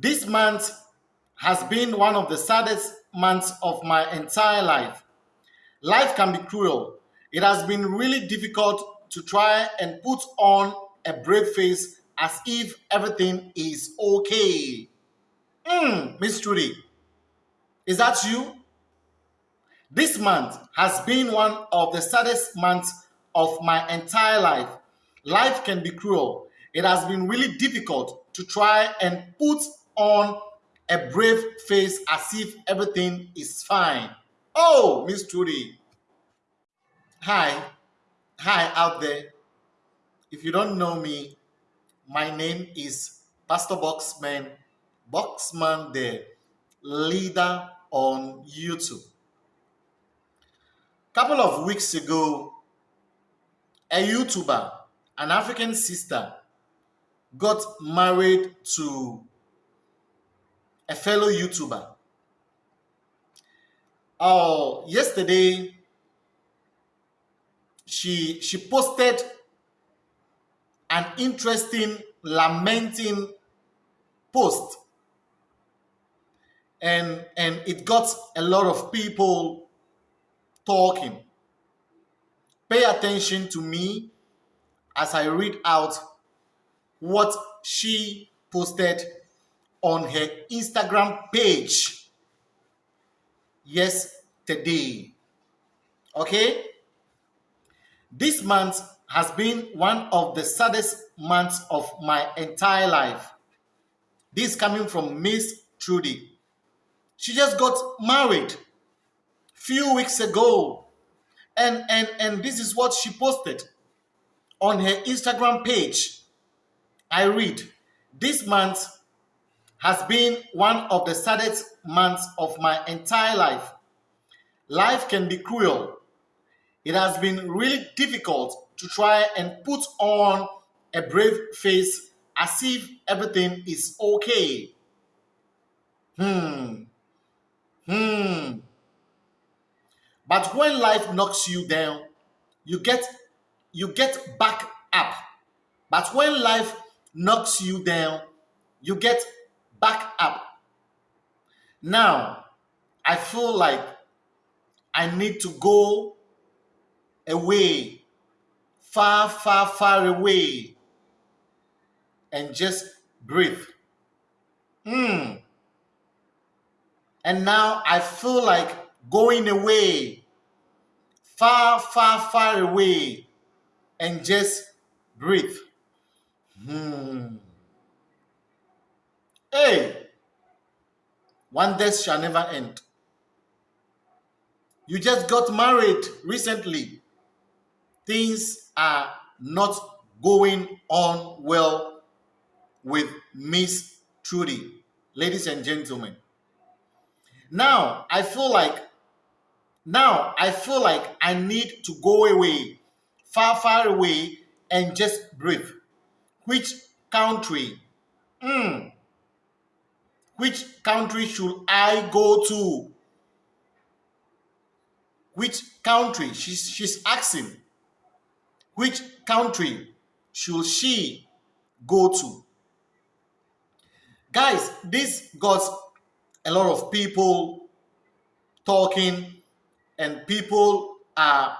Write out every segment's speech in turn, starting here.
This month has been one of the saddest months of my entire life. Life can be cruel. It has been really difficult to try and put on a brave face as if everything is okay. Hmm, Miss Trudy, is that you? This month has been one of the saddest months of my entire life. Life can be cruel. It has been really difficult to try and put on a brave face as if everything is fine. Oh, Miss Trudy. Hi. Hi out there. If you don't know me, my name is Pastor Boxman, Boxman the leader on YouTube. Couple of weeks ago, a YouTuber, an African sister, got married to a fellow YouTuber. Oh, yesterday she she posted an interesting lamenting post and and it got a lot of people talking pay attention to me as i read out what she posted on her Instagram page yesterday. Okay? This month has been one of the saddest months of my entire life. This coming from Miss Trudy. She just got married few weeks ago. And, and, and this is what she posted on her Instagram page. I read, this month has been one of the saddest months of my entire life. Life can be cruel. It has been really difficult to try and put on a brave face as if everything is okay. Hmm. Hmm. But when life knocks you down, you get you get back up. But when life knocks you down, you get back up. Now, I feel like I need to go away, far, far, far away, and just breathe. Hmm. And now I feel like going away, far, far, far away, and just breathe. Hmm. Hey, wonders shall never end. You just got married recently. Things are not going on well with Miss Trudy, ladies and gentlemen. Now, I feel like now I feel like I need to go away, far, far away, and just breathe. Which country? Mm, which country should I go to? Which country? She's, she's asking. Which country should she go to? Guys, this got a lot of people talking and people are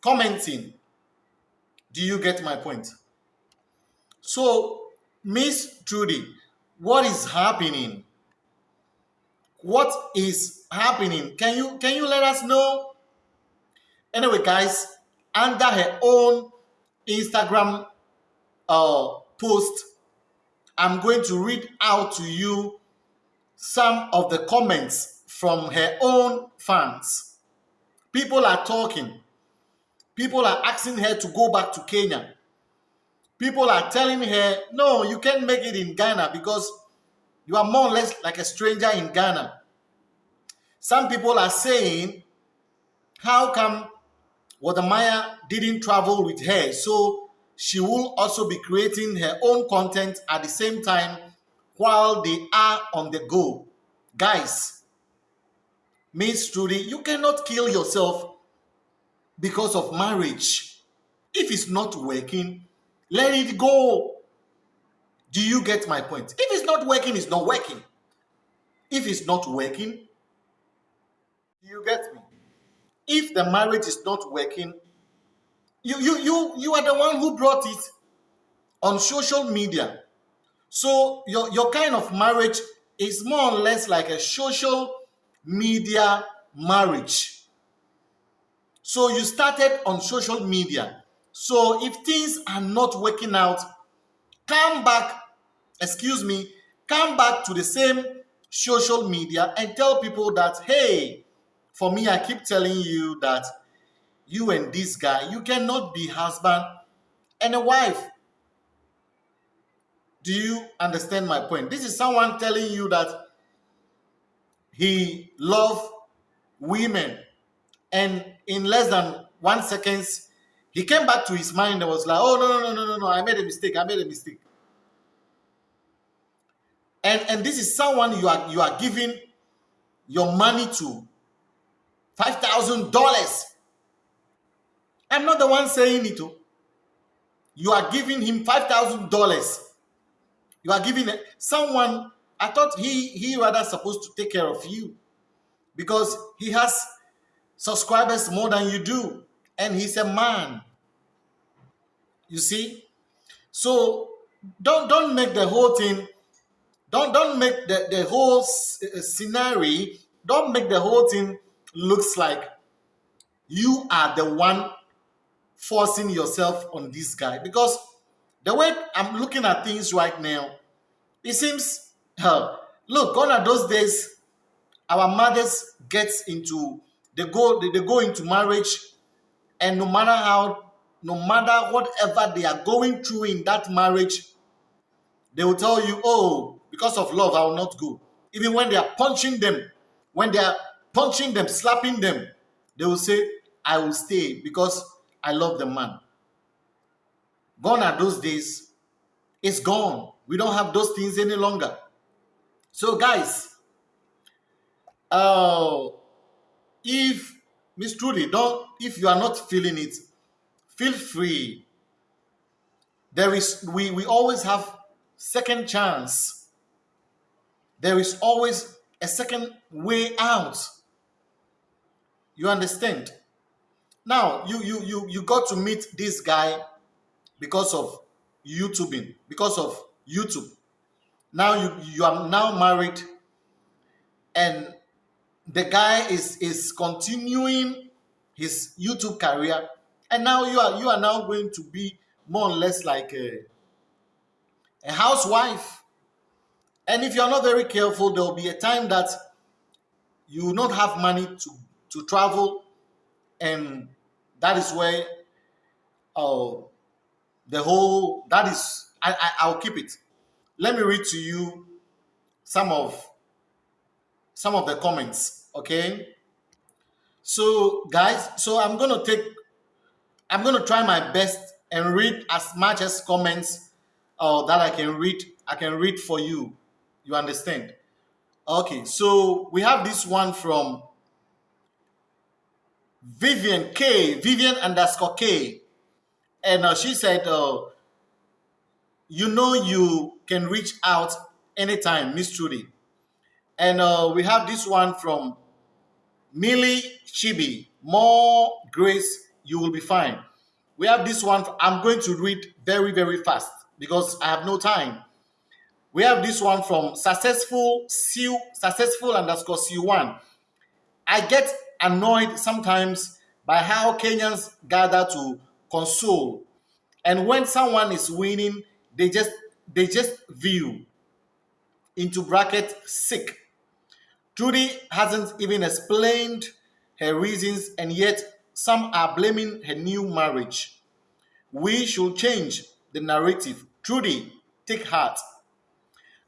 commenting. Do you get my point? So, Miss Trudy, what is happening? What is happening. Can you can you let us know? Anyway guys under her own instagram uh post i'm going to read out to you some of the comments from her own fans. People are talking. People are asking her to go back to kenya. People are telling her no you can't make it in ghana because you are more or less like a stranger in Ghana. Some people are saying, how come Maya didn't travel with her? So she will also be creating her own content at the same time while they are on the go. Guys, Miss Trudy, you cannot kill yourself because of marriage. If it's not working, let it go. Do you get my point? If it's not working, it's not working. If it's not working, you get me? If the marriage is not working, you you you you are the one who brought it on social media. So your your kind of marriage is more or less like a social media marriage. So you started on social media. So if things are not working out, come back, excuse me, come back to the same social media and tell people that, hey, for me, I keep telling you that you and this guy, you cannot be husband and a wife. Do you understand my point? This is someone telling you that he love women and in less than one seconds he came back to his mind and was like oh no no no no no no i made a mistake i made a mistake and and this is someone you are you are giving your money to five thousand dollars. I'm not the one saying it oh. you are giving him five thousand dollars. You are giving someone i thought he he rather supposed to take care of you because he has subscribers more than you do and he's a man. You see? So don't don't make the whole thing don't don't make the, the whole uh, scenario don't make the whole thing looks like you are the one forcing yourself on this guy. Because the way i'm looking at things right now it seems uh, look gone are those days our mothers get into they go they, they go into marriage and no matter how no matter whatever they are going through in that marriage they will tell you oh because of love i will not go. Even when they are punching them when they are punching them slapping them they will say i will stay because i love the man gone are those days it's gone we don't have those things any longer so guys uh, if Miss Trudy, don't if you are not feeling it, feel free. There is we we always have second chance. There is always a second way out. You understand? Now you you you you got to meet this guy because of YouTubing, because of YouTube. Now you you are now married and the guy is is continuing his YouTube career, and now you are you are now going to be more or less like a, a housewife. And if you are not very careful, there will be a time that you will not have money to to travel, and that is where uh, the whole that is I, I I'll keep it. Let me read to you some of some of the comments, okay? So guys, so I'm to take, I'm to try my best and read as much as comments uh, that I can read, I can read for you. You understand? Okay, so we have this one from Vivian K, Vivian underscore K. And uh, she said, uh, you know you can reach out anytime, Miss Trudy. And uh, we have this one from Millie Chibi. More grace, you will be fine. We have this one. I'm going to read very, very fast because I have no time. We have this one from successful C successful underscore C1. I get annoyed sometimes by how Kenyans gather to console. And when someone is winning, they just they just view into bracket sick Judy hasn't even explained her reasons, and yet some are blaming her new marriage. We should change the narrative. Trudy, take heart.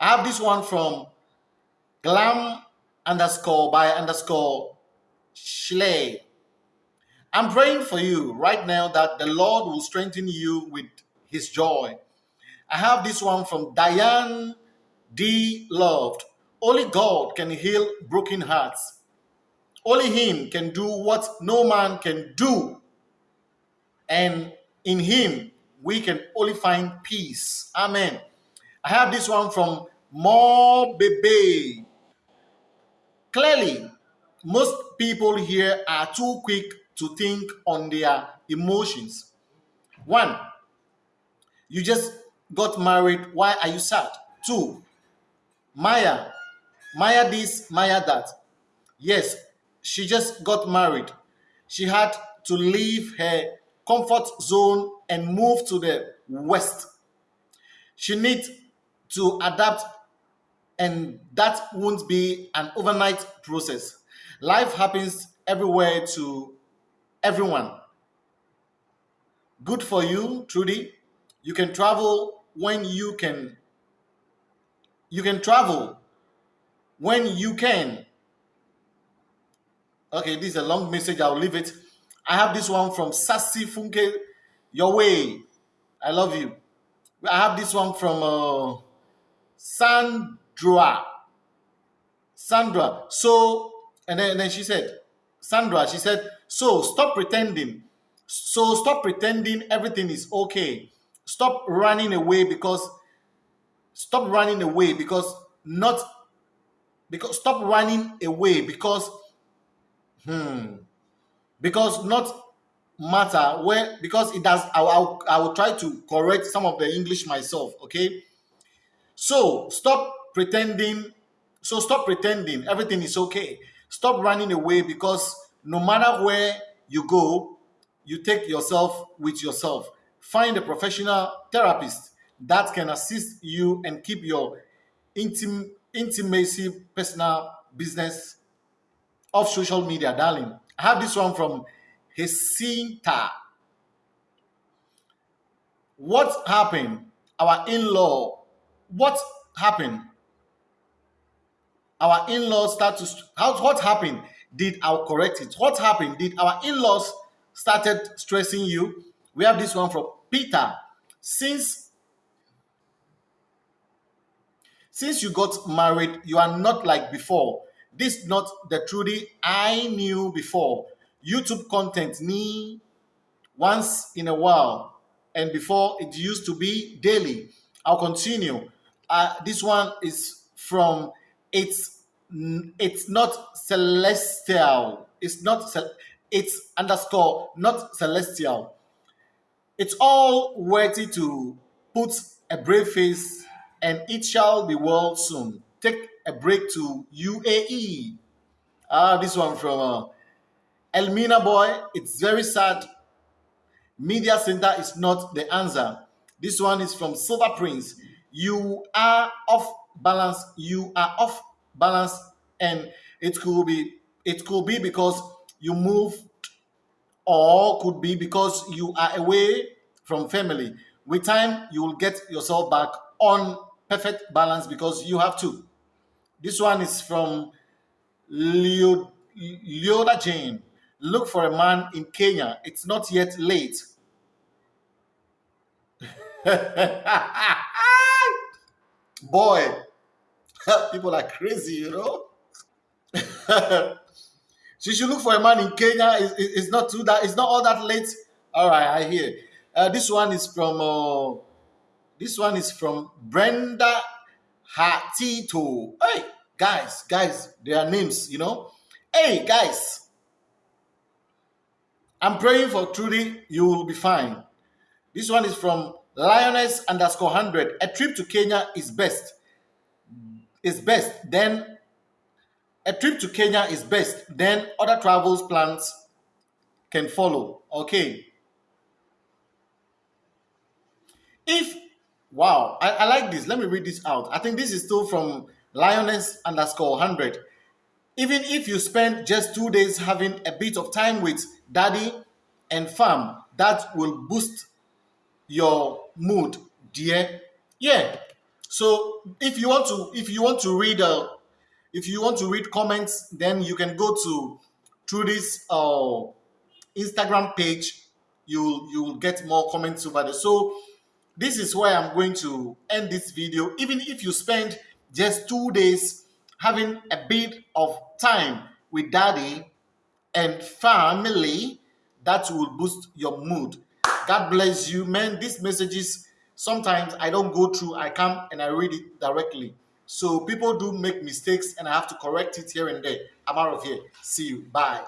I have this one from glam underscore by underscore Schley. I'm praying for you right now that the Lord will strengthen you with his joy. I have this one from Diane D. Loved. Only God can heal broken hearts. Only Him can do what no man can do. And in Him, we can only find peace. Amen. I have this one from more baby. Clearly, most people here are too quick to think on their emotions. One, you just got married. Why are you sad? Two, Maya, Maya this, Maya that. Yes, she just got married. She had to leave her comfort zone and move to the west. She needs to adapt, and that won't be an overnight process. Life happens everywhere to everyone. Good for you, Trudy. You can travel when you can. You can travel when you can. Okay, this is a long message. I'll leave it. I have this one from Sassy Funke. Your way. I love you. I have this one from uh, Sandra. Sandra. So, and then, and then she said, Sandra, she said, so stop pretending. So stop pretending everything is okay. Stop running away because stop running away because not because stop running away because hmm because not matter where because it does I, I, I will try to correct some of the english myself okay so stop pretending so stop pretending everything is okay stop running away because no matter where you go you take yourself with yourself find a professional therapist that can assist you and keep your intim- intimacy personal business off social media darling i have this one from Jacinta. What happened? Our in-law. What happened? Our in-laws start to how what happened? Did our correct it? What happened? Did our in-laws started stressing you? We have this one from Peter. Since since you got married, you are not like before. This not the Trudy I knew before. YouTube content me once in a while, and before it used to be daily. I'll continue. Uh, this one is from it's it's not celestial. It's not it's underscore not celestial. It's all worthy to put a brave face, and it shall be well soon. Take a break to UAE. Ah, this one from uh, Elmina boy, it's very sad. Media center is not the answer. This one is from Silver Prince. You are off balance. You are off balance, and it could be it could be because you moved, or could be because you are away from family. With time, you will get yourself back on perfect balance because you have to. This one is from Leo, Leoda Jane. Look for a man in Kenya. It's not yet late. Boy, people are crazy, you know. she should look for a man in Kenya. It's, it's not too that. It's not all that late. All right, I hear. Uh, this one is from. Uh, this one is from Brenda Hatito. Hey, guys, guys, their names, you know. Hey, guys, I'm praying for Trudy, you will be fine. This one is from Lioness underscore 100. A trip to Kenya is best. Is best. Then a trip to Kenya is best. Then other travels plans can follow. Okay. If, wow, I, I like this. Let me read this out. I think this is still from Lioness underscore 100 even if you spend just two days having a bit of time with daddy and fam, that will boost your mood, dear. Yeah. So if you want to, if you want to read, uh, if you want to read comments, then you can go to through this uh, Instagram page. You you will get more comments over there. So this is where I'm going to end this video. Even if you spend just two days having a bit of time with daddy and family, that will boost your mood. God bless you, man. These messages, sometimes I don't go through, I come and I read it directly. So people do make mistakes and I have to correct it here and there. I'm out of here. See you. Bye.